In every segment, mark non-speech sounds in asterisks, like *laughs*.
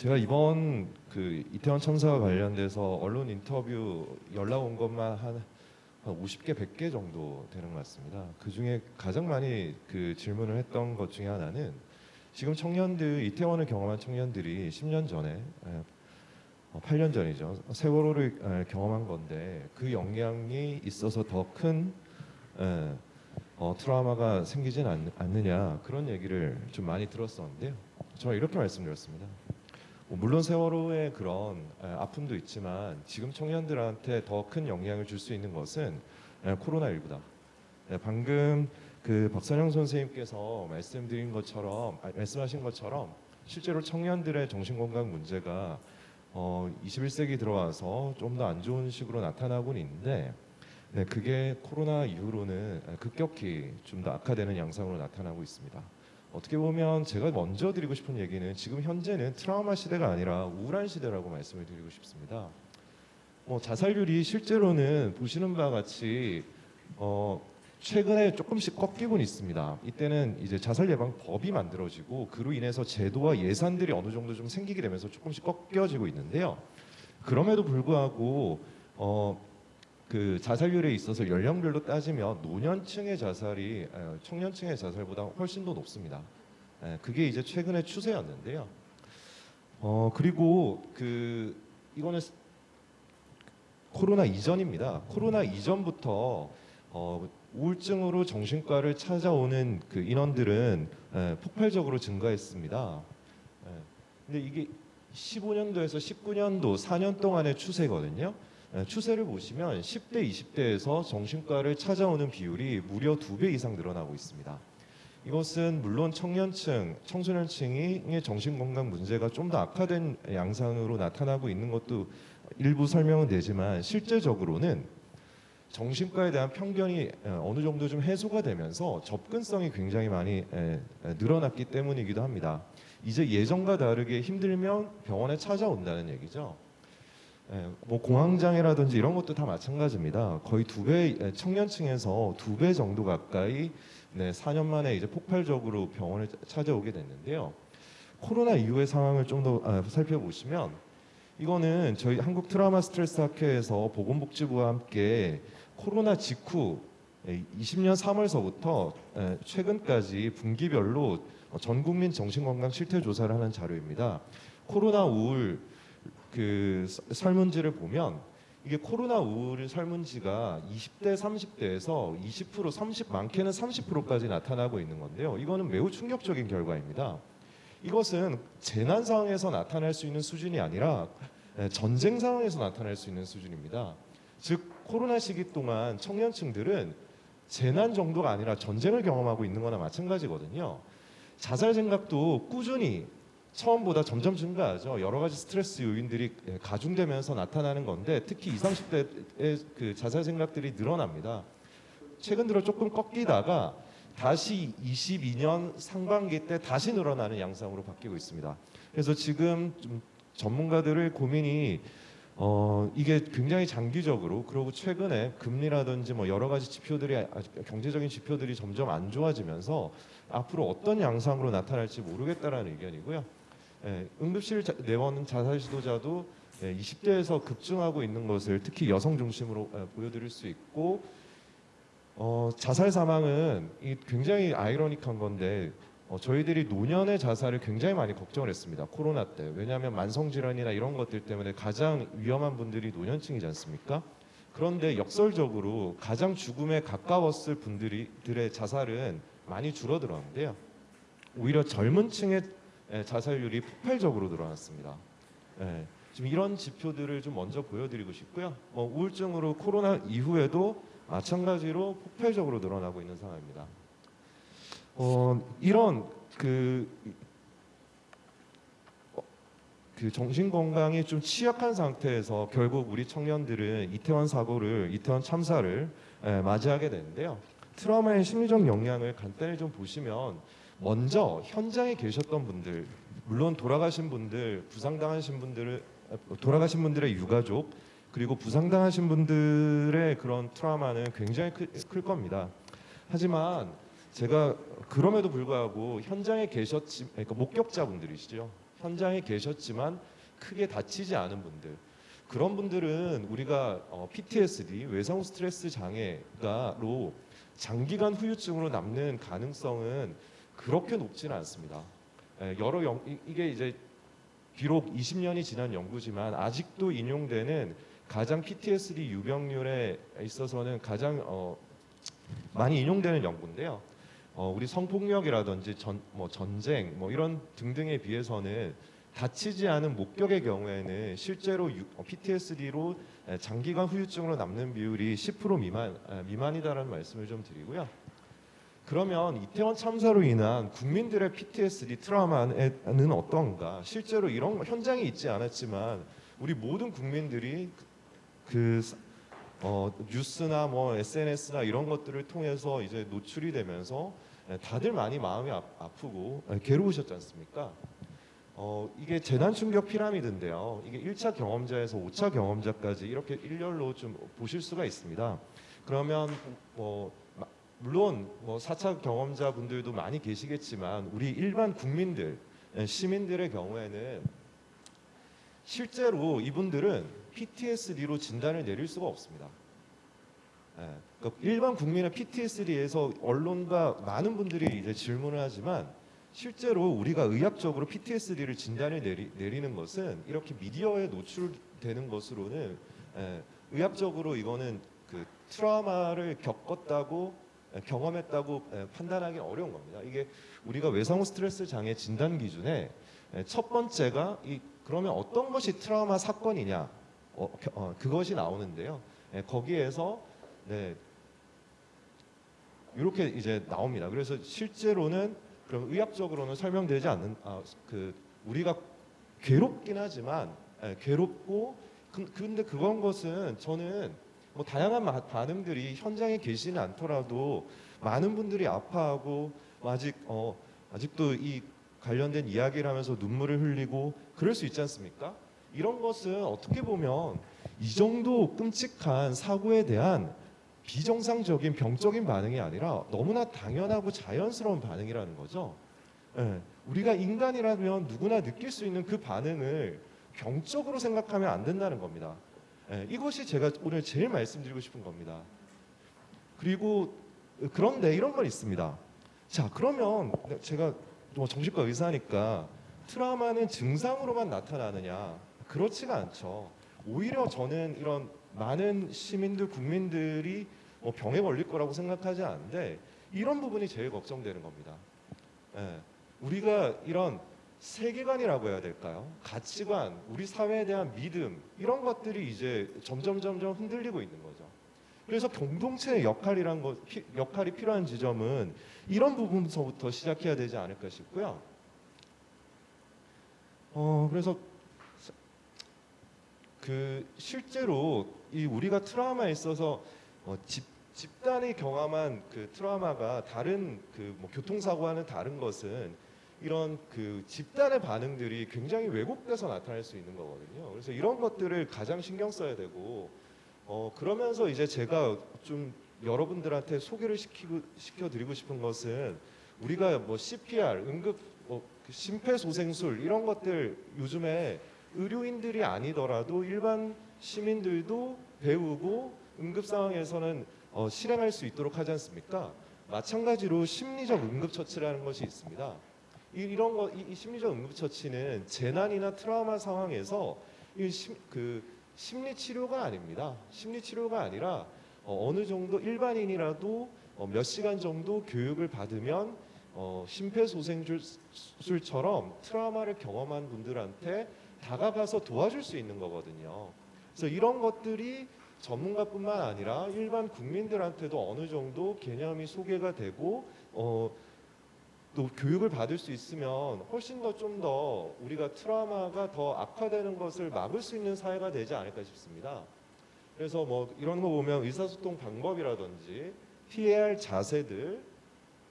제가 이번 그 이태원 참사와 관련돼서 언론 인터뷰 연락 온 것만 한, 한 50개, 100개 정도 되는 것 같습니다. 그 중에 가장 많이 그 질문을 했던 것 중에 하나는 지금 청년들 이태원을 경험한 청년들이 10년 전에 에, 어, 8년 전이죠 세월호를 에, 경험한 건데 그 영향이 있어서 더큰 어, 트라우마가 생기진 않, 않느냐 그런 얘기를 좀 많이 들었었는데요. 저는 이렇게 말씀드렸습니다. 뭐 물론 세월호의 그런 에, 아픔도 있지만 지금 청년들한테 더 큰 영향을 줄 수 있는 것은 에, 코로나19다. 에, 방금 그 박선영 선생님께서 말씀드린 것처럼 아, 말씀하신 것처럼 실제로 청년들의 정신건강 문제가 어, 21세기 들어와서 좀 더 안 좋은 식으로 나타나고는 있는데 네, 그게 코로나 이후로는 급격히 좀 더 악화되는 양상으로 나타나고 있습니다. 어떻게 보면 제가 먼저 드리고 싶은 얘기는 지금 현재는 트라우마 시대가 아니라 우울한 시대라고 말씀을 드리고 싶습니다. 뭐 자살률이 실제로는 보시는 바와 같이 어, 최근에 조금씩 꺾이곤 있습니다. 이때는 이제 자살 예방 법이 만들어지고 그로 인해서 제도와 예산들이 어느 정도 좀 생기게 되면서 조금씩 꺾여지고 있는데요. 그럼에도 불구하고 어, 그 자살률에 있어서 연령별로 따지면 노년층의 자살이 에, 청년층의 자살보다 훨씬 더 높습니다. 에, 그게 이제 최근의 추세였는데요. 어 그리고 그 이거는 스- 코로나 이전입니다. 코로나 이전부터 어, 우울증으로 정신과를 찾아오는 그 인원들은 에, 폭발적으로 증가했습니다. 에, 근데 이게 15년도에서 19년도 4년 동안의 추세거든요. 에, 추세를 보시면 10대, 20대에서 정신과를 찾아오는 비율이 무려 두배 이상 늘어나고 있습니다. 이것은 물론 청년층, 청소년층의 정신건강 문제가 좀 더 악화된 양상으로 나타나고 있는 것도 일부 설명은 되지만 실제적으로는 정신과에 대한 편견이 에, 어느 정도 좀 해소가 되면서 접근성이 굉장히 많이 에, 에, 늘어났기 때문이기도 합니다. 이제 예전과 다르게 힘들면 병원에 찾아온다는 얘기죠. 예, 뭐 공황장애라든지 이런 것도 다 마찬가지입니다. 거의 두 배 청년층에서 두 배 정도 가까이 네, 4년 만에 이제 폭발적으로 병원을 찾아오게 됐는데요. 코로나 이후의 상황을 좀더 아, 살펴보시면 이거는 저희 한국 트라우마 스트레스 학회에서 보건복지부와 함께 코로나 직후 예, 20년 3월서부터 예, 최근까지 분기별로 전 국민 정신건강 실태 조사를 하는 자료입니다. 코로나 우울 그 서- 설문지를 보면 이게 코로나 우울 설문지가 20대, 30대에서 20%, 30 많게는 30%까지 나타나고 있는 건데요. 이거는 매우 충격적인 결과입니다. 이것은 재난 상황에서 나타날 수 있는 수준이 아니라 에, 전쟁 상황에서 나타날 수 있는 수준입니다. 즉 코로나 시기 동안 청년층들은 재난 정도가 아니라 전쟁을 경험하고 있는 거나 마찬가지거든요. 자살 생각도 꾸준히 처음보다 점점 증가하죠. 여러 가지 스트레스 요인들이 예, 가중되면서 나타나는 건데 특히 20, 30대의 그 자살 생각들이 늘어납니다. 최근 들어 조금 꺾이다가 다시 22년 상반기 때 다시 늘어나는 양상으로 바뀌고 있습니다. 그래서 지금 좀 전문가들의 고민이 어 이게 굉장히 장기적으로 그리고 최근에 금리라든지 뭐 여러 가지 지표들이 아- 경제적인 지표들이 점점 안 좋아지면서 앞으로 어떤 양상으로 나타날지 모르겠다라는 의견이고요. 예, 응급실 자- 내원 자살 시도자도 예, 20대에서 급증하고 있는 것을 특히 여성 중심으로 예, 보여드릴 수 있고 어, 자살 사망은 이 굉장히 아이러닉한 건데 어, 저희들이 노년의 자살을 굉장히 많이 걱정을 했습니다. 코로나 때. 왜냐하면 만성 질환이나 이런 것들 때문에 가장 위험한 분들이 노년층이지 않습니까? 그런데 역설적으로 가장 죽음에 가까웠을 분들의 자살은 많이 줄어들었는데요. 오히려 젊은 층의 에, 자살률이 폭발적으로 늘어났습니다. 예, 지금 이런 지표들을 좀 먼저 보여드리고 싶고요. 뭐 우울증으로 코로나 이후에도 마찬가지로 폭발적으로 늘어나고 있는 상황입니다. 어, 이런 그, 어, 그 정신 건강이 좀 취약한 상태에서 결국 우리 청년들은 이태원 사고를 이태원 참사를 에, 맞이하게 되는데요. 트라우마의 심리적 영향을 간단히 좀 보시면 먼저 현장에 계셨던 분들 물론 돌아가신 분들 부상당하신 분들을 돌아가신 분들의 유가족 그리고 부상당하신 분들의 그런 트라우마는 굉장히 클, 클 겁니다. 하지만 제가 그럼에도 불구하고 현장에 계셨지 그러니까 목격자분들이시죠. 현장에 계셨지만 크게 다치지 않은 분들 그런 분들은 우리가 어, PTSD 외상 스트레스 장애가로 장기간 후유증으로 남는 가능성은 그렇게 높지는 않습니다. 예, 여러 연, 이- 이게 이제 비록 20년이 지난 연구지만 아직도 인용되는 가장 PTSD 유병률에 있어서는 가장 어, 많이 인용되는 연구인데요. 어, 우리 성폭력이라든지 전, 뭐 전쟁 뭐 이런 등등에 비해서는 다치지 않은 목격의 경우에는 실제로 유- 어, PTSD로 장기간 후유증으로 남는 비율이 10% 미만 에, 미만이다라는 말씀을 좀 드리고요. 그러면 이태원 참사로 인한 국민들의 PTSD 트라우마는 어떤가? 실제로 이런 거- 현장에 있지 않았지만 우리 모든 국민들이 그 어, 뉴스나 뭐 SNS나 이런 것들을 통해서 이제 노출이 되면서 에, 다들 많이 마음이 아, 아프고 에, 괴로우셨지 않습니까? 어, 이게 재난 충격 피라미드인데요. 이게 1차 경험자에서 5차 경험자까지 이렇게 일렬로 좀 보실 수가 있습니다. 그러면 뭐 마- 물론 뭐 4차 경험자 분들도 많이 계시겠지만 우리 일반 국민들 에, 시민들의 경우에는 실제로 이분들은 PTSD로 진단을 내릴 수가 없습니다. 예, 그러니까 일반 국민의 PTSD에서 언론과 많은 분들이 이제 질문을 하지만 실제로 우리가 의학적으로 PTSD를 진단을 내리, 내리는 것은 이렇게 미디어에 노출되는 것으로는 예, 의학적으로 이거는 그 트라우마를 겪었다고 예, 경험했다고 예, 판단하기 어려운 겁니다. 이게 우리가 외상 후 스트레스 장애 진단 기준에 예, 첫 번째가 이 그러면 어떤 것이 트라우마 사건이냐 어, 겨- 어, 그것이 나오는데요. 예, 거기에서 네, 이렇게 이제 나옵니다. 그래서 실제로는 그럼 의학적으로는 설명되지 않는 아, 그 우리가 괴롭긴 하지만 예, 괴롭고 그- 근데 그건 것은 저는 뭐 다양한 마- 반응들이 현장에 계시는 않더라도 많은 분들이 아파하고 아직 어 아직도 이 관련된 이야기를 하면서 눈물을 흘리고 그럴 수 있지 않습니까? 이런 것은 어떻게 보면 이 정도 끔찍한 사고에 대한 비정상적인 병적인 반응이 아니라 너무나 당연하고 자연스러운 반응이라는 거죠. 예, 우리가 인간이라면 누구나 느낄 수 있는 그 반응을 병적으로 생각하면 안 된다는 겁니다. 예, 이것이 제가 오늘 제일 말씀드리고 싶은 겁니다. 그리고 그런데 이런 건 있습니다. 자, 그러면 제가 뭐 정신과 의사니까 트라우마는 증상으로만 나타나느냐? 그렇지가 않죠. 오히려 저는 이런 많은 시민들, 국민들이 뭐 병에 걸릴 거라고 생각하지 않는데 이런 부분이 제일 걱정되는 겁니다. 예, 우리가 이런 세계관이라고 해야 될까요? 가치관, 우리 사회에 대한 믿음 이런 것들이 이제 점점 점점 흔들리고 있는 거죠. 그래서 공동체의 역할이란 것, 피- 역할이 필요한 지점은 이런 부분서부터 시작해야 되지 않을까 싶고요. 어 그래서 그 실제로 이 우리가 트라우마에 있어서 어, 집 집단이 경험한 그 트라우마가 다른 그 뭐 교통사고와는 다른 것은 이런 그 집단의 반응들이 굉장히 왜곡돼서 나타날 수 있는 거거든요. 그래서 이런 것들을 가장 신경 써야 되고 어 그러면서 이제 제가 좀 여러분들한테 소개를 시키고 시켜드리고 싶은 것은 우리가 뭐 CPR, 응급 뭐 심폐소생술 이런 것들 요즘에 의료인들이 아니더라도 일반 시민들도 배우고 응급 상황에서는 어, 실행할 수 있도록 하지 않습니까? 마찬가지로 심리적 응급처치라는 것이 있습니다. 이, 이런 거, 이, 이 심리적 응급처치는 재난이나 트라우마 상황에서 이 심, 그 심리 치료가 아닙니다. 심리 치료가 아니라 어, 어느 정도 일반인이라도 어, 몇 시간 정도 교육을 받으면 어, 심폐소생술처럼 트라우마를 경험한 분들한테 다가가서 도와줄 수 있는 거거든요. 그래서 이런 것들이 전문가뿐만 아니라 일반 국민들한테도 어느 정도 개념이 소개가 되고 어, 또 교육을 받을 수 있으면 훨씬 더좀더 우리가 트라우마가 더 악화되는 것을 막을 수 있는 사회가 되지 않을까 싶습니다. 그래서 뭐 이런 거 보면 의사소통 방법이라든지 피해야 할 자세들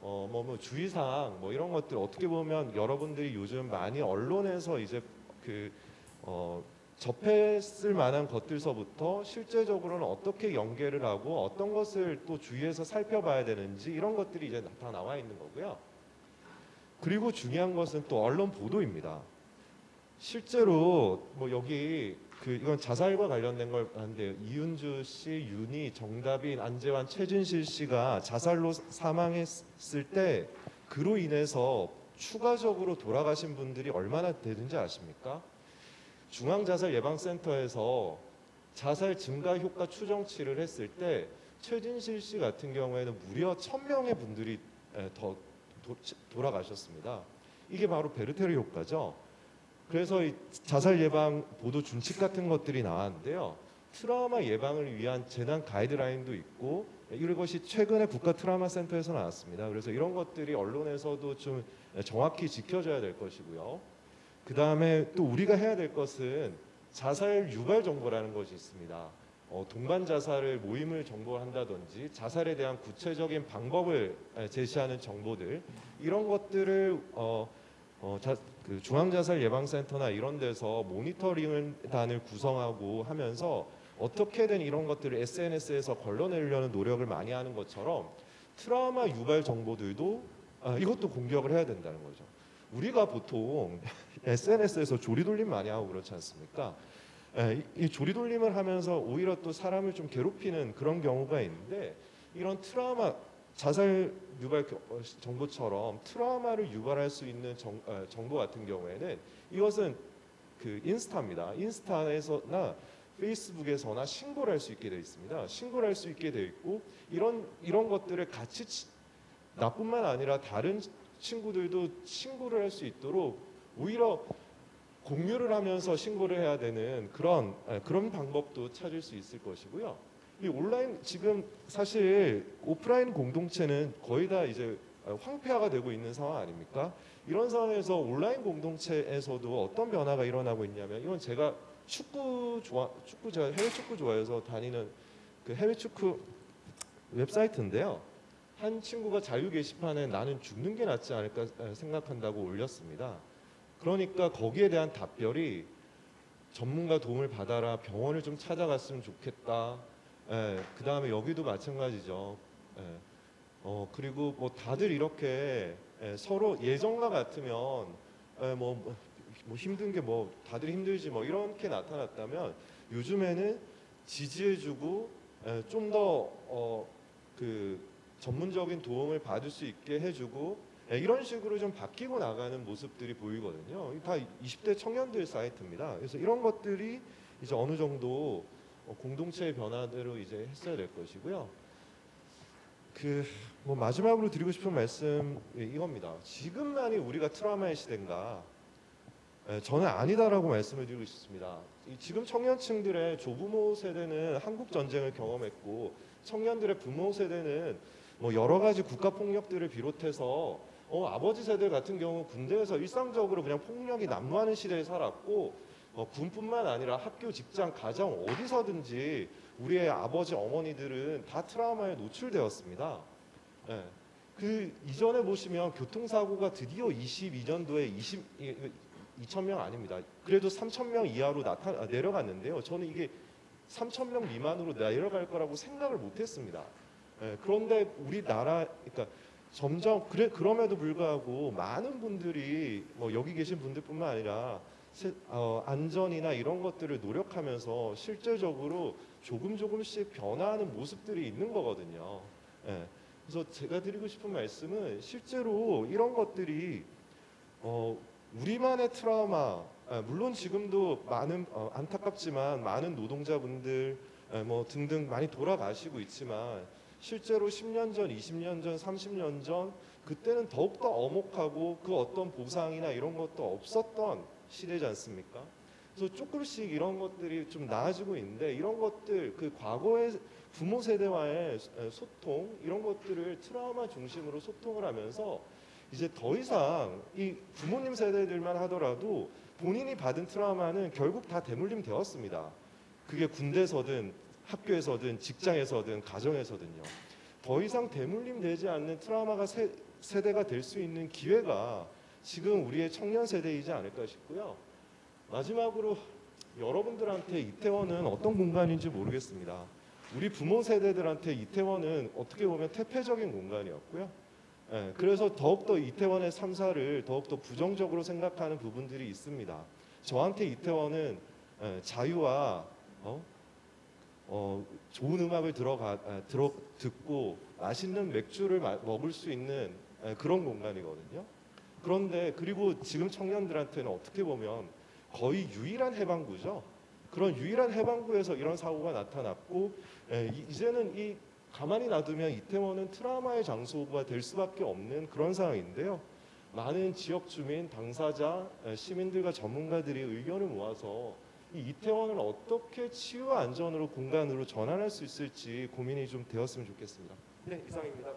어, 뭐, 뭐 주의사항 뭐 이런 것들 어떻게 보면 여러분들이 요즘 많이 언론에서 이제 그 어, 접했을 만한 것들서부터 실제적으로는 어떻게 연계를 하고 어떤 것을 또 주위에서 살펴봐야 되는지 이런 것들이 이제 다 나와 있는 거고요. 그리고 중요한 것은 또 언론 보도입니다. 실제로 뭐 여기 그 이건 자살과 관련된 걸 하는데요. 이윤주 씨, 윤희, 정다빈, 안재환, 최진실 씨가 자살로 사망했을 때 그로 인해서 추가적으로 돌아가신 분들이 얼마나 되는지 아십니까? 중앙자살예방센터에서 자살 증가 효과 추정치를 했을 때 최진실 씨 같은 경우에는 무려 1000명의 분들이 에, 더 도- 돌아가셨습니다. 이게 바로 베르테르 효과죠. 그래서 이 자살 예방 보도 준칙 같은 것들이 나왔는데요. 트라우마 예방을 위한 재난 가이드라인도 있고 이것이 최근에 국가 트라우마 센터에서 나왔습니다. 그래서 이런 것들이 언론에서도 좀 정확히 지켜져야 될 것이고요. 그 다음에 또 우리가 해야 될 것은 자살 유발 정보라는 것이 있습니다. 어, 동반 자살을 모임을 정보한다든지 자살에 대한 구체적인 방법을 에, 제시하는 정보들 이런 것들을 어, 어, 자, 그 중앙자살 예방센터나 이런 데서 모니터링단을 구성하고 하면서 어떻게든 이런 것들을 SNS에서 걸러내려는 노력을 많이 하는 것처럼 트라우마 유발 정보들도 아, 이것도 공격을 해야 된다는 거죠. 우리가 보통 *laughs* SNS에서 조리돌림 많이 하고 그렇지 않습니까? 예, 이, 이 조리 돌림을 하면서 오히려 또 사람을 좀 괴롭히는 그런 경우가 있는데 이런 트라우마 자살 유발 겨- 어, 정보처럼 트라우마를 유발할 수 있는 정, 어, 정보 같은 경우에는 이것은 그 인스타입니다. 인스타에서나 페이스북에서나 신고를 할 수 있게 되어 있습니다. 신고를 할 수 있게 되어 있고 이런 이런 것들을 같이 치- 나뿐만 아니라 다른 친구들도 신고를 할 수 있도록 오히려 공유를 하면서 신고를 해야 되는 그런 예, 그런 방법도 찾을 수 있을 것이고요. 이 온라인 지금 사실 오프라인 공동체는 거의 다 이제 어, 황폐화가 되고 있는 상황 아닙니까? 이런 상황에서 온라인 공동체에서도 어떤 변화가 일어나고 있냐면 이건 제가 축구 좋아 축구 제가 해외 축구 좋아해서 다니는 그 해외 축구 웹사이트인데요. 한 친구가 자유 게시판에 나는 죽는 게 낫지 않을까 생각한다고 올렸습니다. 그러니까 거기에 대한 답변이 전문가 도움을 받아라 병원을 좀 찾아갔으면 좋겠다. 예, 그 다음에 여기도 마찬가지죠. 예, 어 그리고 뭐 다들 이렇게 예, 서로 예전과 같으면 예, 뭐, 뭐 힘든 게 뭐 다들 힘들지 뭐 이렇게 나타났다면 요즘에는 지지해주고 예, 좀더어그 전문적인 도움을 받을 수 있게 해주고 예, 이런 식으로 좀 바뀌고 나가는 모습들이 보이거든요. 이다 20대 청년들 사이트입니다. 그래서 이런 것들이 이제 어느 정도 어, 공동체의 변화대로 이제 했어야 될 것이고요. 그 뭐 마지막으로 드리고 싶은 말씀 예, 이겁니다. 지금만이 우리가 트라우마의 시대인가? 예, 저는 아니다라고 말씀을 드리고 싶습니다. 이 지금 청년층들의 조부모 세대는 한국 전쟁을 경험했고 청년들의 부모 세대는 뭐 여러 가지 국가 폭력들을 비롯해서 어, 아버지 세대 같은 경우 군대에서 일상적으로 그냥 폭력이 난무하는 시대에 살았고 어, 군뿐만 아니라 학교, 직장, 가정 어디서든지 우리의 아버지, 어머니들은 다 트라우마에 노출되었습니다. 예. 그 이전에 보시면 교통사고가 드디어 22년도에 20, 2천 명 아닙니다. 그래도 3천 명 이하로 나타 아, 내려갔는데요. 저는 이게 3천 명 미만으로 내려갈 거라고 생각을 못 했습니다. 예, 그런데 우리나라, 그러니까 점점 그래 그럼에도 불구하고 많은 분들이 뭐 여기 계신 분들뿐만 아니라 세- 어, 안전이나 이런 것들을 노력하면서 실제적으로 조금 조금씩 변화하는 모습들이 있는 거거든요. 예. 그래서 제가 드리고 싶은 말씀은 실제로 이런 것들이 어, 우리만의 트라우마 아, 물론 지금도 많은 어, 안타깝지만 많은 노동자분들 에, 뭐 등등 많이 돌아가시고 있지만 실제로 10년 전, 20년 전, 30년 전 그때는 더욱더 엄혹하고 그 어떤 보상이나 이런 것도 없었던 시대지 않습니까? 그래서 조금씩 이런 것들이 좀 나아지고 있는데 이런 것들 그 과거의 부모 세대와의 소- 소통 이런 것들을 트라우마 중심으로 소통을 하면서 이제 더 이상 이 부모님 세대들만 하더라도 본인이 받은 트라우마는 결국 다 대물림 되었습니다. 그게 군대서든 학교에서든 직장에서든 가정에서든요. 더 이상 대물림 되지 않는 트라우마가 세, 세대가 될 수 있는 기회가 지금 우리의 청년 세대이지 않을까 싶고요. 마지막으로 여러분들한테 이태원은 어떤 공간인지 모르겠습니다. 우리 부모 세대들한테 이태원은 어떻게 보면 퇴폐적인 공간이었고요. 예, 그래서 더욱더 이태원의 참사를 더욱더 부정적으로 생각하는 부분들이 있습니다. 저한테 이태원은 에, 자유와 어? 어, 좋은 음악을 들어가 아, 들어 듣고 맛있는 맥주를 마- 먹을 수 있는 에, 그런 공간이거든요. 그런데 그리고 지금 청년들한테는 어떻게 보면 거의 유일한 해방구죠. 그런 유일한 해방구에서 이런 사고가 나타났고 에, 이- 이제는 이 가만히 놔두면 이태원은 트라우마의 장소가 될 수밖에 없는 그런 상황인데요. 많은 지역 주민, 당사자, 에, 시민들과 전문가들이 의견을 모아서 이 이태원을 어떻게 치유와 안전으로 공간으로 전환할 수 있을지 고민이 좀 되었으면 좋겠습니다. 네, 이상입니다.